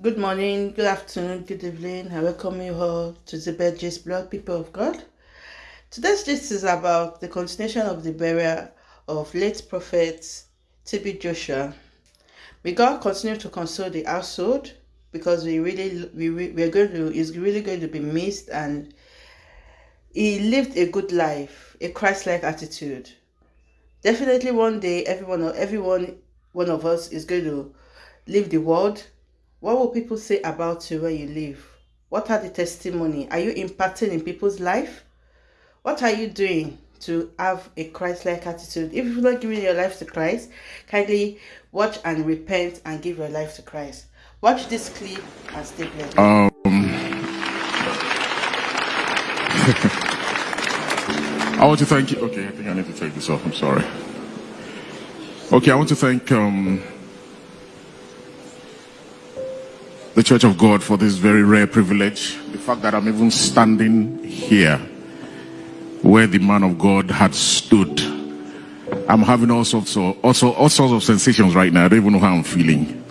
Good morning, good afternoon, good evening. I welcome you all to the Bed Gist blog, people of God. Today's gist is about the continuation of the burial of late prophet TB Joshua. May God continue to console the household because we really we we are going to is really going to be missed and he lived a good life, a Christ-like attitude. Definitely one day everyone everyone one of us is going to leave the world what will people say about you where you live? What are the testimony? Are you impacting in people's life? What are you doing to have a Christ-like attitude? If you're not giving your life to Christ, kindly watch and repent and give your life to Christ. Watch this clip and stay blessed. Um, I want to thank you. Okay, I think I need to take this off. I'm sorry. Okay, I want to thank um, the Church of God for this very rare privilege. The fact that I'm even standing here where the man of God had stood. I'm having all sorts of, also, all sorts of sensations right now. I don't even know how I'm feeling.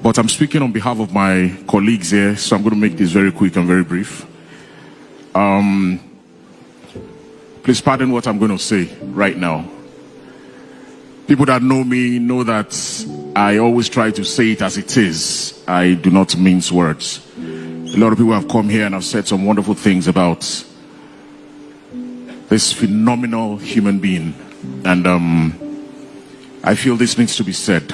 But I'm speaking on behalf of my colleagues here, so I'm going to make this very quick and very brief. Um, please pardon what I'm going to say right now. People that know me know that I always try to say it as it is. I do not mince words. A lot of people have come here and have said some wonderful things about this phenomenal human being. And um, I feel this needs to be said.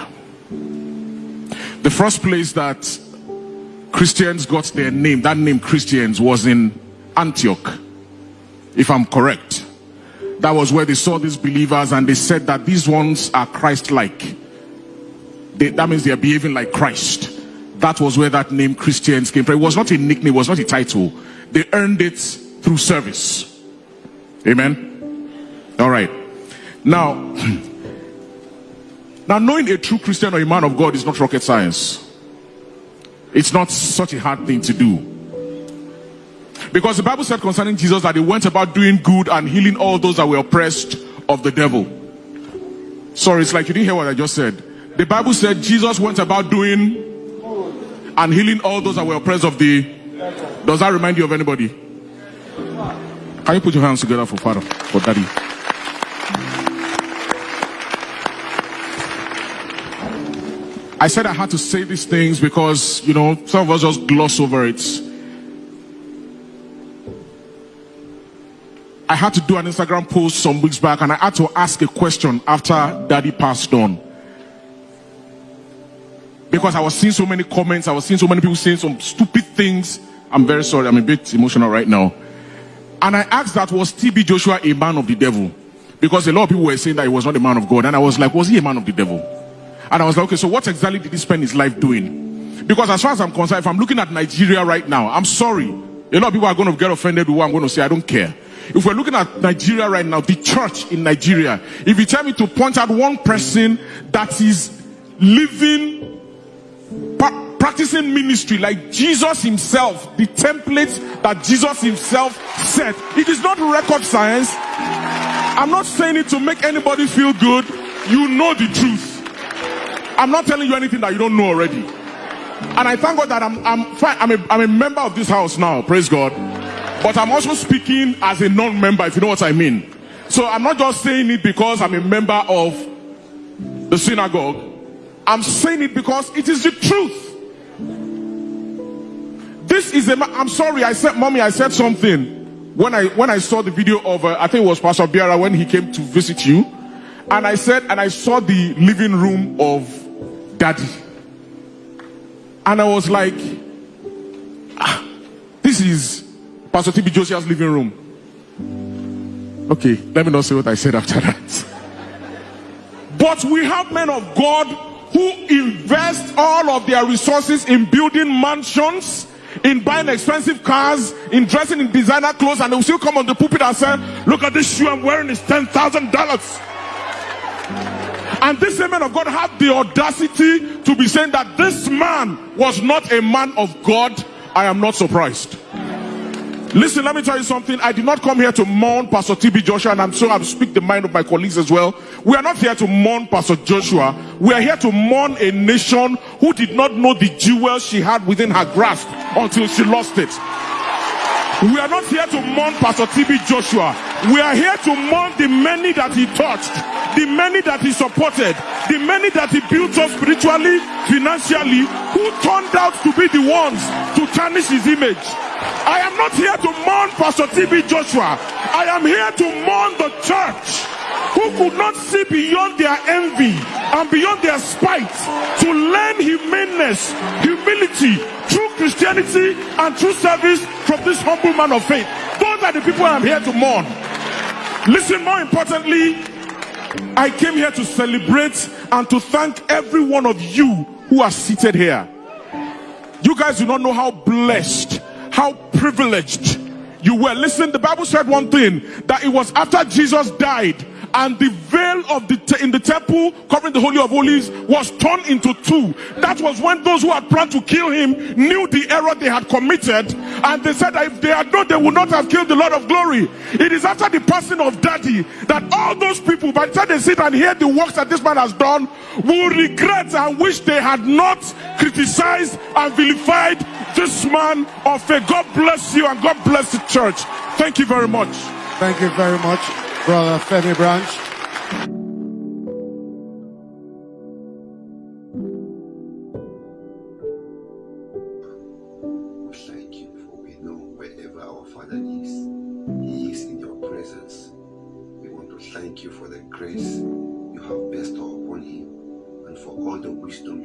The first place that Christians got their name, that name Christians, was in Antioch, if I'm correct. That was where they saw these believers and they said that these ones are Christ-like. That means they are behaving like Christ. That was where that name Christians came from. It was not a nickname, it was not a title. They earned it through service. Amen? All right. Now, now knowing a true Christian or a man of God is not rocket science. It's not such a hard thing to do. Because the Bible said concerning Jesus that he went about doing good and healing all those that were oppressed of the devil. Sorry, it's like you didn't hear what I just said. The Bible said Jesus went about doing and healing all those that were oppressed of the. Does that remind you of anybody? Can you put your hands together for Father, for Daddy? I said I had to say these things because, you know, some of us just gloss over it. I had to do an Instagram post some weeks back and I had to ask a question after daddy passed on. Because I was seeing so many comments, I was seeing so many people saying some stupid things. I'm very sorry, I'm a bit emotional right now. And I asked that, was TB Joshua a man of the devil? Because a lot of people were saying that he was not a man of God. And I was like, was he a man of the devil? And I was like, okay, so what exactly did he spend his life doing? Because as far as I'm concerned, if I'm looking at Nigeria right now, I'm sorry. A lot of people are going to get offended with what I'm going to say. I don't care. If we're looking at Nigeria right now, the church in Nigeria, if you tell me to point out one person that is living, practicing ministry like Jesus himself, the templates that Jesus himself set, it is not record science. I'm not saying it to make anybody feel good. You know the truth. I'm not telling you anything that you don't know already. And I thank God that I'm, I'm fine. I'm a, I'm a member of this house now. Praise God. But I'm also speaking as a non-member, if you know what I mean. So I'm not just saying it because I'm a member of the synagogue. I'm saying it because it is the truth. This is a. I'm sorry. I said, mommy. I said something when I when I saw the video of. Uh, I think it was Pastor Biara when he came to visit you, and I said, and I saw the living room of Daddy, and I was like, ah, this is Pastor TB Josiah's living room. Okay, let me not say what I said after that. But we have men of God who invest all of their resources in building mansions, in buying expensive cars, in dressing in designer clothes, and they will still come on the pulpit and say, Look at this shoe I'm wearing, it's $10,000. And these men of God have the audacity to be saying that this man was not a man of God. I am not surprised. Listen, let me tell you something. I did not come here to mourn Pastor TB Joshua, and I'm sure I'll speak the mind of my colleagues as well. We are not here to mourn Pastor Joshua. We are here to mourn a nation who did not know the jewels she had within her grasp until she lost it. We are not here to mourn Pastor TB Joshua. We are here to mourn the many that he touched, the many that he supported, the many that he built up spiritually, financially, who turned out to be the ones to tarnish his image. I am not here to mourn Pastor TB Joshua. I am here to mourn the church who could not see beyond their envy and beyond their spite to learn humaneness, humility, true Christianity, and true service from this humble man of faith. Those are the people I'm here to mourn. Listen, more importantly, I came here to celebrate and to thank every one of you who are seated here. You guys do not know how blessed how privileged you were. Listen, the Bible said one thing that it was after Jesus died and the veil of the in the temple covering the holy of holies was torn into two that was when those who had planned to kill him knew the error they had committed and they said that if they had known they would not have killed the lord of glory. It is after the passing of daddy that all those people by the time they sit and hear the works that this man has done will regret and wish they had not criticized and vilified this man of faith. God bless you and god bless the church. Thank you very much. Thank you very much, Brother Femi Branch.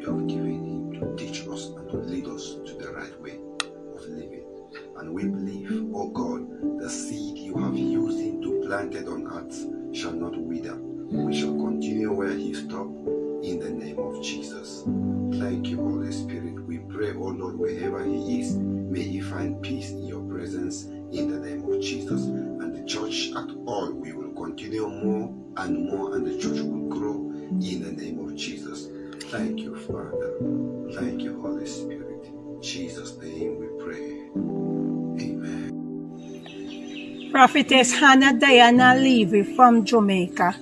You have given Him to teach us and to lead us to the right way of living. And we believe, oh God, the seed you have used Him to plant it on earth shall not wither. We shall continue where He stopped in the name of Jesus. Thank you, Holy Spirit. We pray, oh Lord, wherever He is, may He find peace in your presence in the name of Jesus. And the church at all, we will continue more and more, and the church will grow in the name of Jesus. Thank you, Father. Thank you, Holy Spirit. In Jesus' name we pray. Amen. Prophetess Hannah Diana Levy from Jamaica,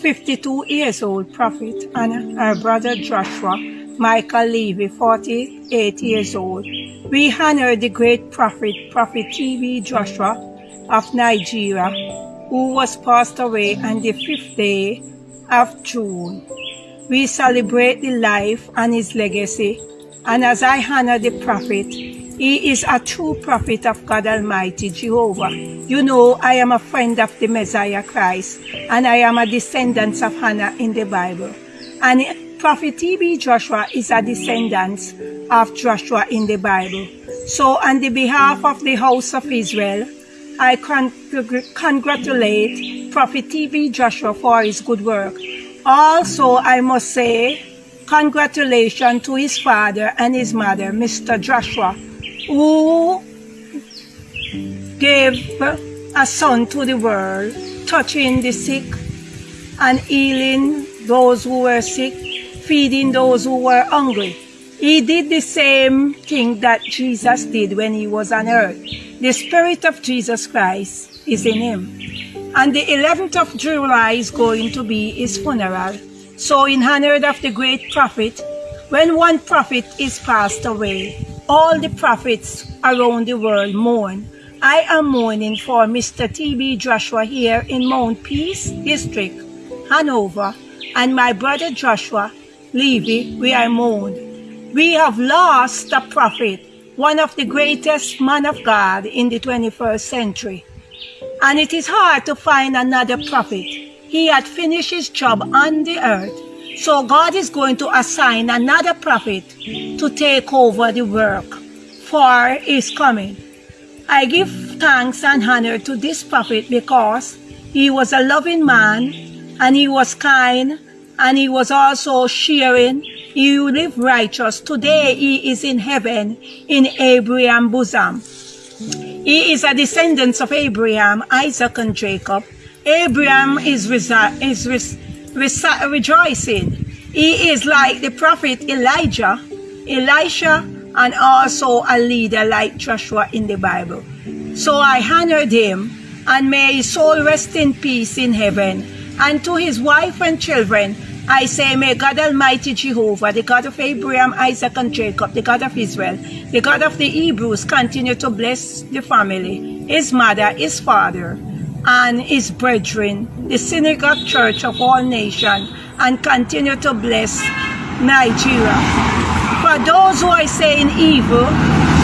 52 years old prophet, and her brother Joshua Michael Levy, 48 years old. We honor the great prophet, Prophet T.B. Joshua of Nigeria, who was passed away on the fifth day of June. We celebrate the life and his legacy, and as I honor the prophet, he is a true prophet of God Almighty Jehovah. You know, I am a friend of the Messiah Christ, and I am a descendant of Hannah in the Bible. And Prophet T.B. Joshua is a descendant of Joshua in the Bible. So, on the behalf of the house of Israel, I con- congratulate Prophet T.B. Joshua for his good work. Also, I must say, congratulations to his father and his mother, Mr. Joshua, who gave a son to the world, touching the sick and healing those who were sick, feeding those who were hungry. He did the same thing that Jesus did when he was on earth. The Spirit of Jesus Christ is in him. And the 11th of July is going to be his funeral. So, in honor of the great prophet, when one prophet is passed away, all the prophets around the world mourn. I am mourning for Mr. T.B. Joshua here in Mount Peace District, Hanover, and my brother Joshua Levy, we are mourn. We have lost a prophet, one of the greatest man of God in the 21st century. And it is hard to find another prophet. He had finished his job on the earth. So God is going to assign another prophet to take over the work for his coming. I give thanks and honor to this prophet because he was a loving man and he was kind and he was also sharing. He lived righteous. Today he is in heaven in Abraham's bosom. He is a descendant of Abraham, Isaac, and Jacob. Abraham is, is re- rejoicing. He is like the prophet Elijah, Elisha, and also a leader like Joshua in the Bible. So I honored him, and may his soul rest in peace in heaven. And to his wife and children, I say, may God Almighty Jehovah, the God of Abraham, Isaac, and Jacob, the God of Israel, the God of the Hebrews, continue to bless the family, his mother, his father, and his brethren, the synagogue church of all nations, and continue to bless Nigeria. For those who are saying evil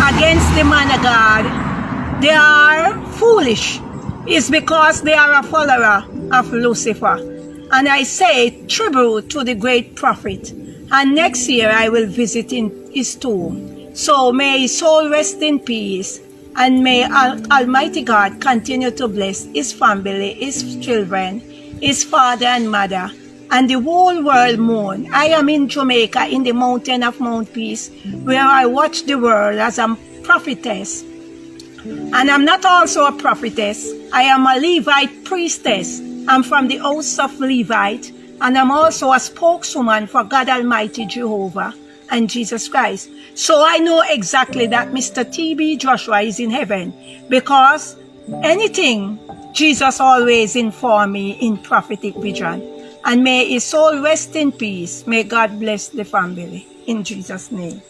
against the man of God, they are foolish. It's because they are a follower of Lucifer. And I say tribute to the great prophet. And next year I will visit in his tomb. So may his soul rest in peace. And may Al Almighty God continue to bless his family, his children, his father and mother, and the whole world mourn. I am in Jamaica in the mountain of Mount Peace, where I watch the world as a prophetess. And I'm not also a prophetess. I am a Levite priestess. I'm from the house of Levite, and I'm also a spokeswoman for God Almighty Jehovah and Jesus Christ. So I know exactly that Mr. T.B. Joshua is in heaven because anything Jesus always inform me in prophetic vision. And may his soul rest in peace. May God bless the family. In Jesus' name.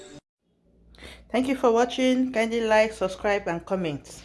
Thank you for watching. Kindly like, subscribe, and comment.